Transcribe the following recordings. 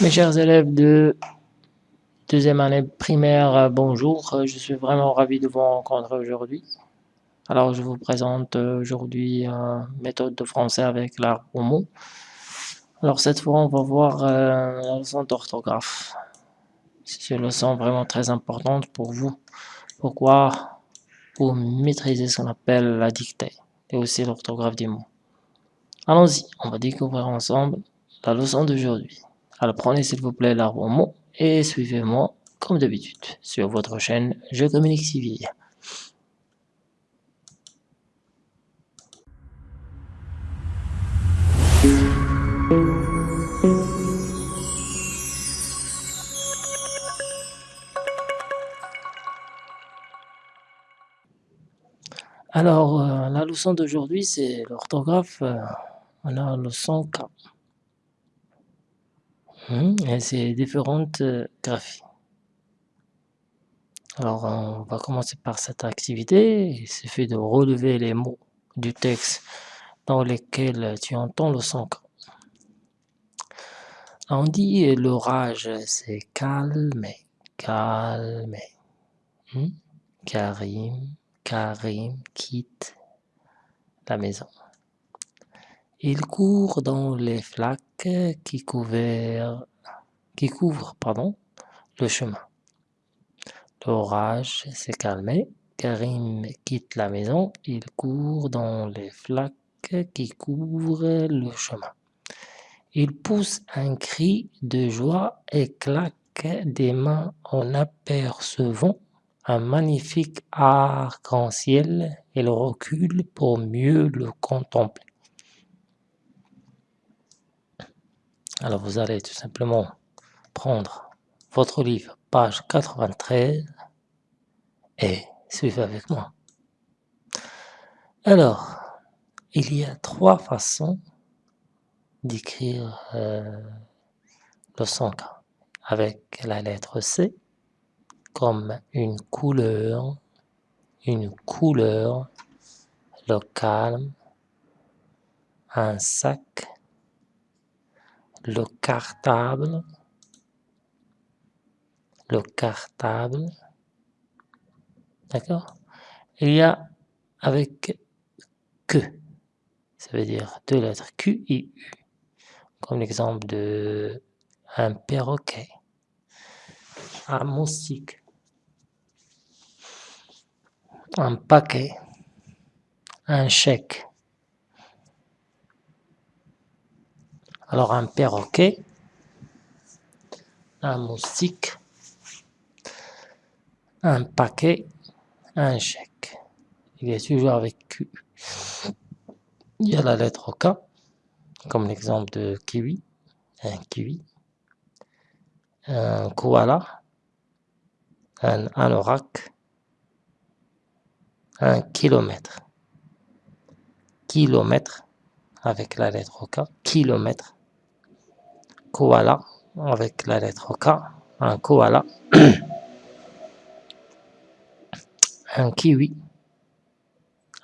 Mes chers élèves de deuxième année primaire, euh, bonjour. Euh, je suis vraiment ravi de vous rencontrer aujourd'hui. Alors, je vous présente euh, aujourd'hui une méthode de français avec l'arbre au mot. Alors, cette fois, on va voir la leçon d'orthographe. C'est une leçon vraiment très importante pour vous. Pourquoi Pour maîtriser ce qu'on appelle la dictée et aussi l'orthographe des mots? Allons-y, on va découvrir ensemble la leçon d'aujourd'hui. Alors prenez s'il vous plaît l'arbre en mot et suivez-moi comme d'habitude sur votre chaîne Je communique civil. Alors, euh, la leçon d'aujourd'hui, c'est l'orthographe. Euh, on a la leçon 4. Mmh, et c'est différentes euh, graphies. Alors, on va commencer par cette activité. Il suffit de relever les mots du texte dans lesquels tu entends le son. On dit l'orage, c'est calmer, calmer. Mmh, Karim, Karim quitte la maison. Il court dans les flaques qui, couvrent, qui pardon, le chemin. L'orage s'est calmé. Karim quitte la maison. Il court dans les flaques qui couvrent le chemin. Il pousse un cri de joie et claque des mains en apercevant un magnifique arc-en-ciel. Il recule pour mieux le contempler. Alors vous allez tout simplement prendre votre livre, page 93, et suivez avec moi. Alors, il y a trois façons d'écrire euh, le son avec la lettre C comme une couleur, une couleur, le calme, un sac, le cartable, le cartable, d'accord. Il y a avec que, ça veut dire deux lettres Q et U, comme l'exemple de un perroquet, un moustique, un paquet, un chèque, Alors un perroquet, un moustique, un paquet, un chèque. Il est toujours avec Q. Il y a la lettre K, comme l'exemple de kiwi, un kiwi, un koala, un anorak, un kilomètre. Kilomètre, avec la lettre K, kilomètre koala avec la lettre K, un koala, un kiwi,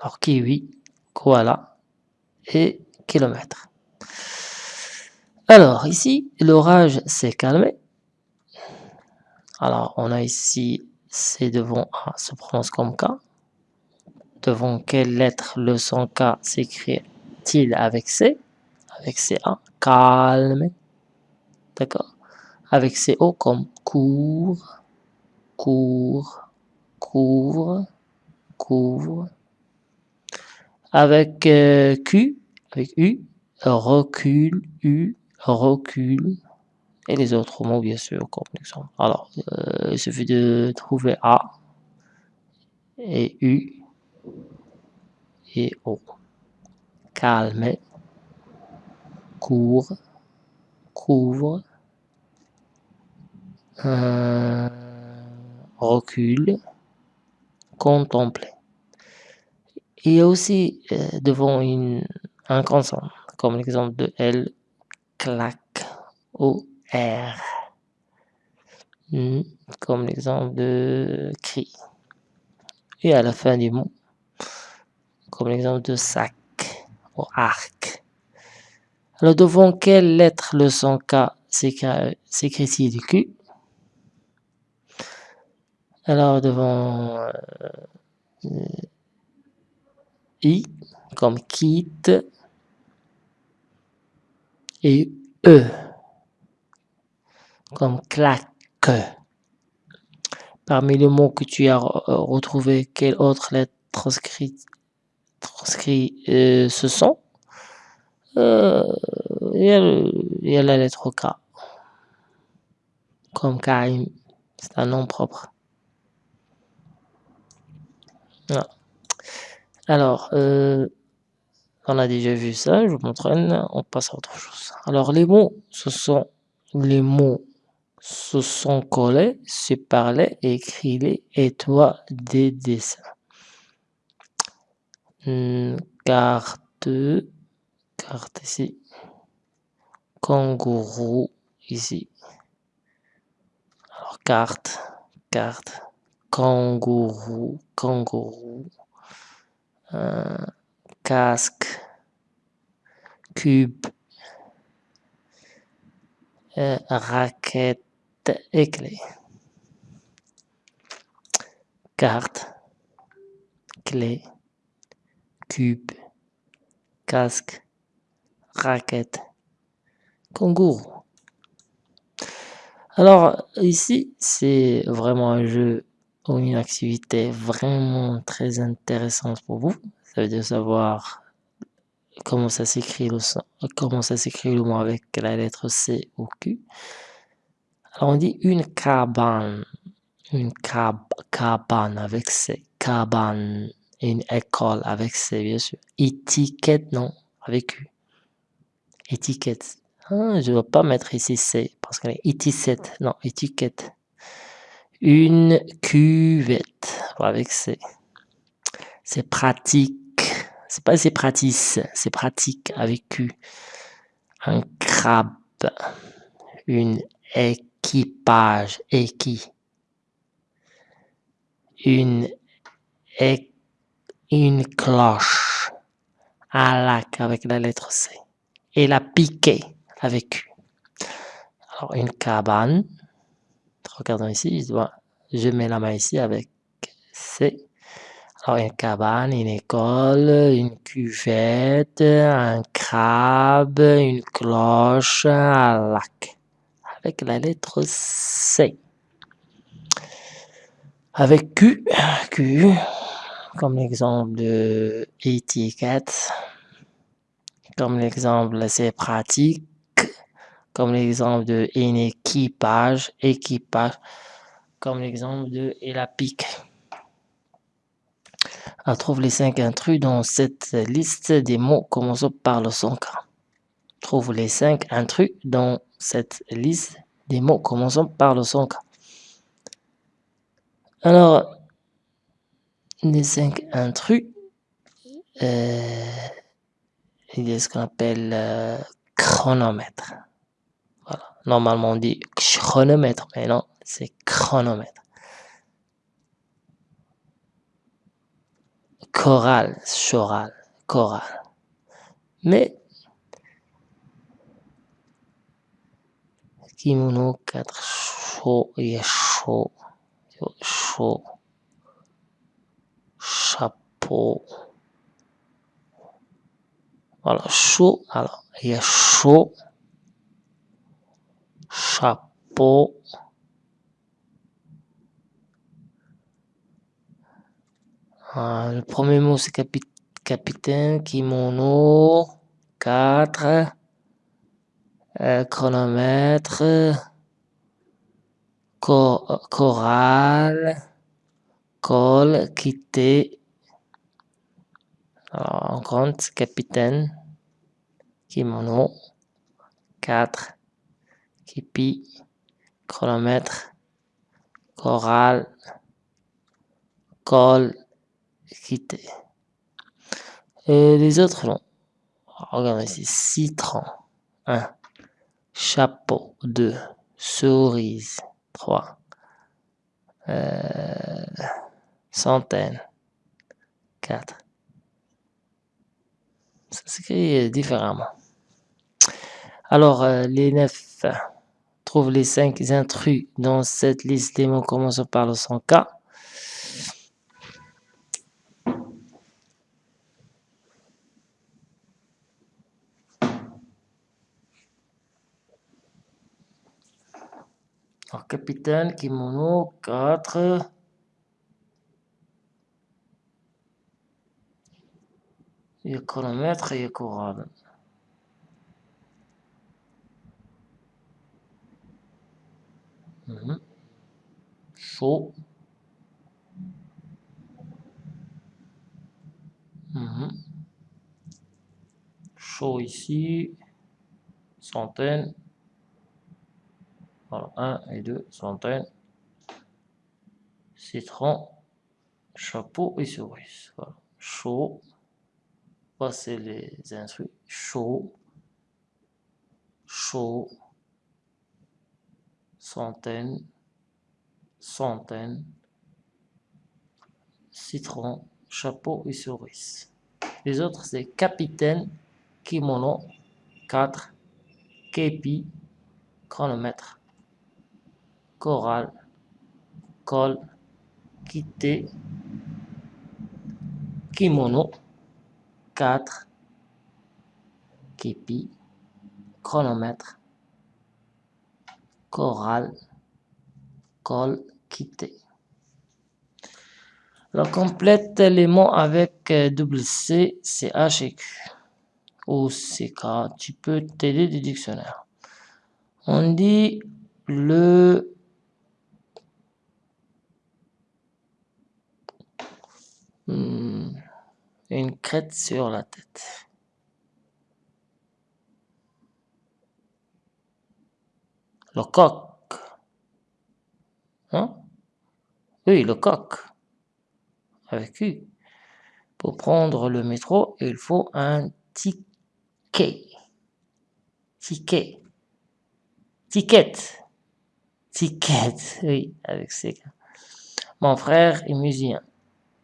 alors kiwi, koala et kilomètre. Alors ici, l'orage s'est calmé. Alors on a ici C devant A se prononce comme K. Devant quelle lettre le son K s'écrit-il avec C? Avec CA, calme. D'accord Avec ces O comme couvre, couvre, couvre, couvre. Avec euh, Q, avec U, recule, U, recule. Et les autres mots, bien sûr, comme exemple. Alors, euh, il suffit de trouver A et U et O. Calme, court, couvre, euh, recul, contempler. Il y a aussi euh, devant un consonne, comme l'exemple de L, claque, ou R, hmm, comme l'exemple de cri. Et à la fin du mot, comme l'exemple de sac ou arc. Alors devant quelle lettre le son K s'écrit ici du Q. Alors devant euh, I, comme quitte, et E, comme claque. Parmi les mots que tu as retrouvé, quelle autre lettre transcrit, transcrit euh, ce sont? Euh, il, y a la lettre K. Comme Karim, c'est un nom propre. Alors, euh, on a déjà vu ça, je vous montre, on passe à autre chose. Alors, les mots, ce sont les mots se sont collés, se parlaient, écrivez et toi des dessins. Hmm, carte, carte ici. Kangourou ici. Alors carte, carte, kangourou, kangourou. Euh, casque, cube, euh, raquette, et clé. Carte, clé, cube, casque, raquette, kangourou. Alors ici, c'est vraiment un jeu ou une activité vraiment très intéressante pour vous. Ça veut dire savoir comment ça s'écrit le comment ça s'écrit le mot avec la lettre C ou Q on dit une cabane. Une cabane avec C. Cabane. Une école avec C, bien sûr. Étiquette, non, avec U. Étiquette. Ah, je ne dois pas mettre ici C, parce qu'elle est étiquette. Non, étiquette. Une cuvette, avec C. C'est pratique. C'est pas c'est pratique, c'est pratique avec Q. Un crabe. Une équipage, qui? Une, une cloche à lac avec la lettre C. Et la piqué avec U. Alors, une cabane. Regardons ici, je, mets la main ici avec C. Alors, une cabane, une école, une cuvette, un crabe, une cloche, un lac avec la lettre C. Avec Q, Q, comme l'exemple de étiquette, comme l'exemple c'est pratique, comme l'exemple de équipage, équipage, comme l'exemple de et la pique. On trouve les cinq intrus dans cette liste des mots commençant par le son Trouve les cinq intrus dans cette liste des mots commençant par le son K. Alors, les cinq intrus, euh, il y a ce qu'on appelle euh, chronomètre. Normalement, on dit chronomètre, mais non, c'est chronomètre. Choral, choral, choral. Mais kimono 4 chaud chaud. Chaud. Chapeau. Voilà chaud alors il a chaud chapeau ah, le premier mot c'est capitaine kimono 4 euh, chronomètre, chorale, col, quitter. Alors, on compte capitaine, kimono, 4, kipi, chronomètre, chorale, col, quitter. Et les autres non. Regardez ici, citron, 1 chapeau 2, cerise 3, euh, centaine 4. Ça s'écrit différemment. Alors, euh, les neuf, Trouve les cinq intrus dans cette liste mots commençant par le son K. Alors, capitaine, kimono, 4. Il y a chronomètre et il y a chorale. Chaud. Mhm. Chaud ici. Centaine. Voilà, 1 et 2, centaines. Citron. Chapeau et cerise. Voilà. Chaud. Voici les instruits. Chaud. Chaud centaines, centaines, citron, chapeau et cerise. Les autres, c'est capitaine, kimono, 4, képi, chronomètre, choral, col, quitté, kimono, 4, képi, chronomètre, chorale, col, quitté. Alors, complète les mots avec euh, double C, CH et Q. Ou CK, tu peux t'aider du dictionnaire. On dit le hmm, une crête sur la tête. Le coq. Hein? Oui, le coq. Avec U. Pour prendre le métro, il faut un ticket. Ticket. Ticket. Ticket. Oui, avec C. Mon frère est musicien.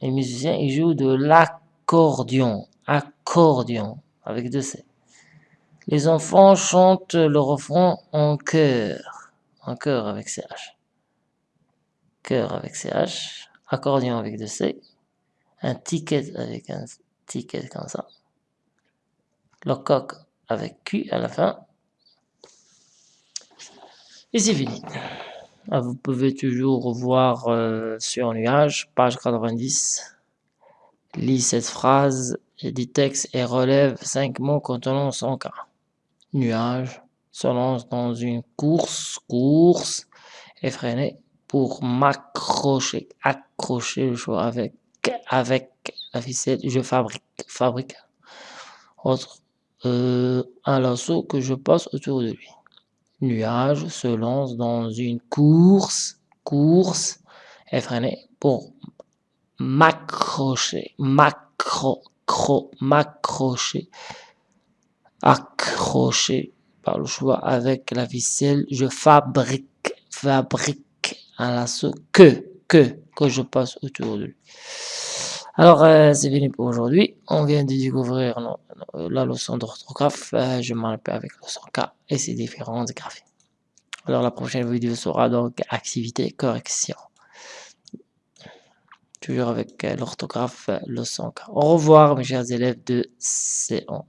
Et musicien, il joue de l'accordion. Accordion. Avec deux C. Les enfants chantent le refrain en chœur. En chœur avec CH. Chœur avec CH. Accordion avec deux C. Un ticket avec un ticket comme ça. Le coq avec Q à la fin. Et c'est fini. Ah, vous pouvez toujours voir euh, sur nuage, page 90. Lis cette phrase, dit texte et relève cinq mots contenant son cas nuage se lance dans une course, course effrénée pour m'accrocher, accrocher le choix avec, avec la ficelle, je fabrique, fabrique autre, euh, un lasso que je passe autour de lui. Nuage se lance dans une course, course effrénée pour m'accrocher, m'accro, m'accrocher accroché par le choix avec la ficelle, je fabrique, fabrique un lasso que, que, que je passe autour de lui. Alors, euh, c'est fini pour aujourd'hui. On vient de découvrir la leçon d'orthographe. Euh, je m'en avec le son K et ses différentes graphies. Alors, la prochaine vidéo sera donc activité correction. Toujours avec euh, l'orthographe, le son K. Au revoir, mes chers élèves de C1.